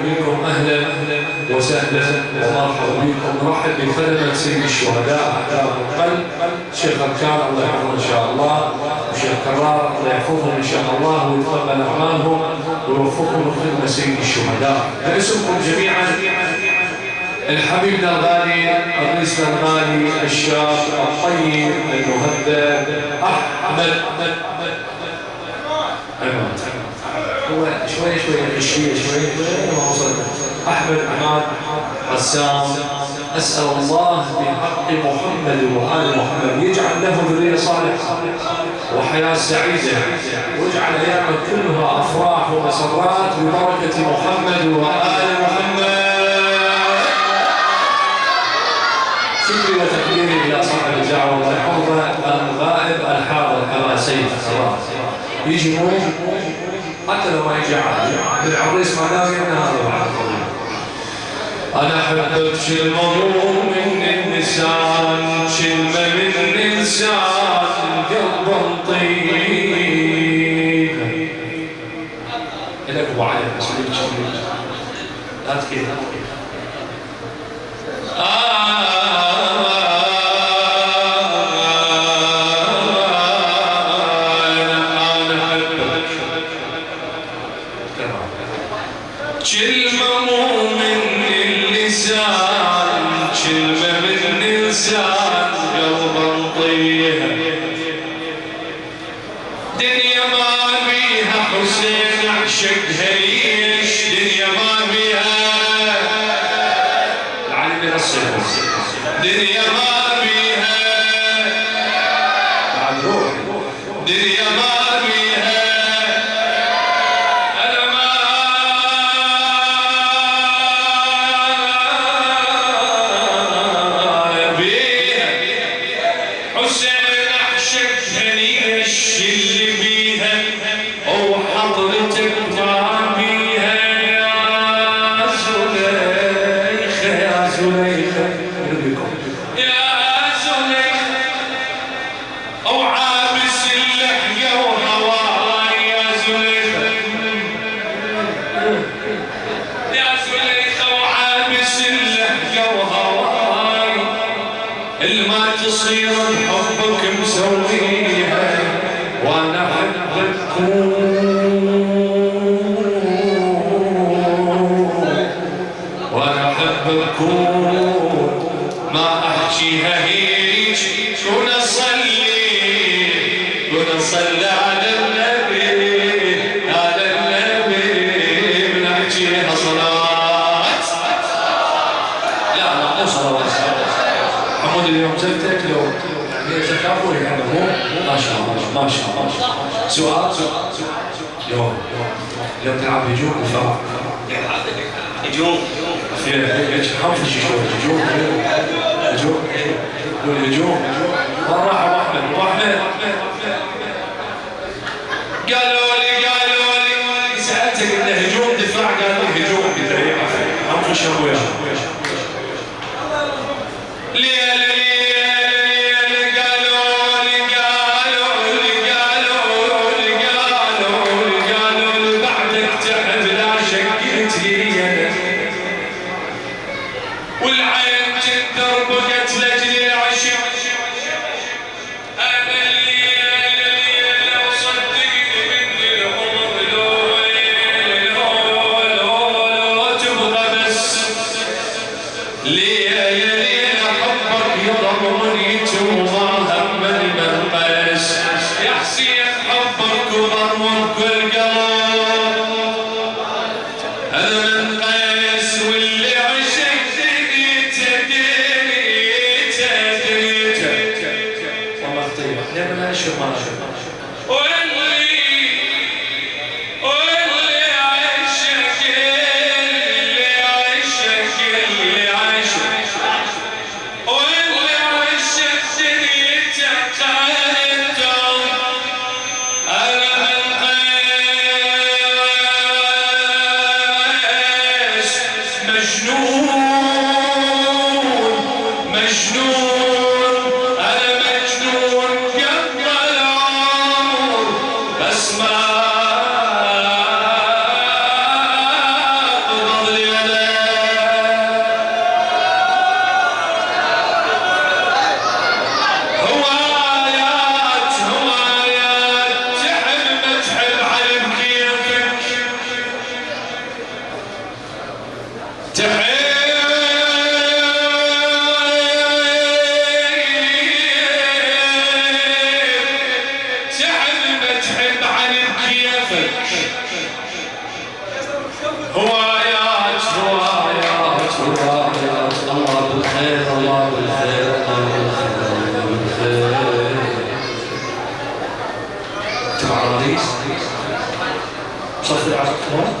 بكم أهلا وسهلا. ومرحبا بكم نرحب بخدمة سيد الشهداء. اعداء القلب شيخ اركان الله يحفظه إن شاء الله. وشيخ كرار الله يحفظهم إن شاء الله ويتقبل أعمالهم ويوفقهم لخدمة سيد الشهداء. باسمكم جميعا. الحبيب الغالي الرئيس الغالي الشاب الطيب المهذب أحمد. هو شوي شوي غشية شوي ما وصل. أحمد عماد رسام أسأل الله بحق محمد وآل محمد. يجعل له ذرية صالحة وحياة سعيدة. واجعل أيامه كلها أفراح ومسرات ببركة محمد وآل محمد. شكري وتقديري إلى صاحب الدعوة والحفظة الغائب الحاضر كما سيد يجي حتى لو ما يجي عادي بالعريس ما دام ان هذا بعد أنا احبك كلمه من النسان كلمه من الانسان قلب طيب. لك أبو علي لا تكيد. ما كون اصلي كون اصلي على النبي على النبي بنحكيها صلاه لا لا مو صلوات حمود اليوم زلتك لو هي زكاة يعني مو ما شاء الله ما شاء الله سؤال يوم يوم تلعب هجوم دفاع هجوم في ليش حنفش شوي هجوم هجوم والهجوم وين راح ابو قالوا لي قالوا لي سألتك إنه هجوم دفاع. قالوا لي هجوم قلت له حنفش ابويا ليل ليل ليل chamada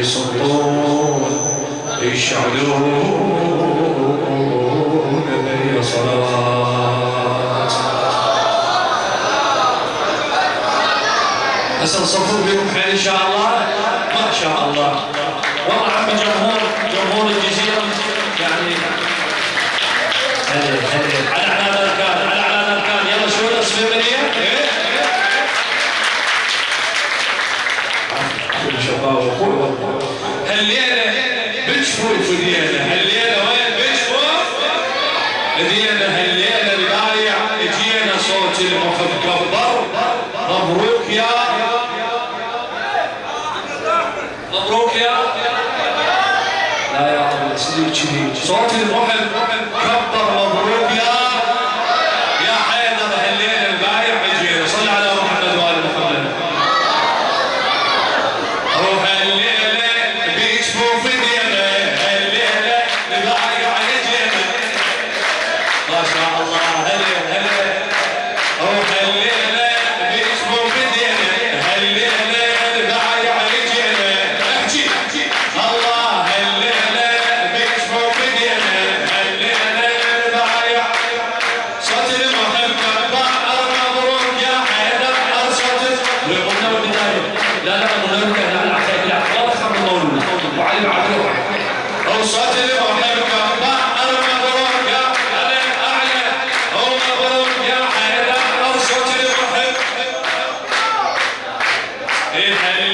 يسطون يشعلون لي صلاة. هسه نصفون بكم حين إن شاء الله. ما شاء الله. والله عم جمهور جمهور الجزيرة. يعني هذه هذه لا يا الله سيدي وتشيدي صوتي المحب كبر Amen.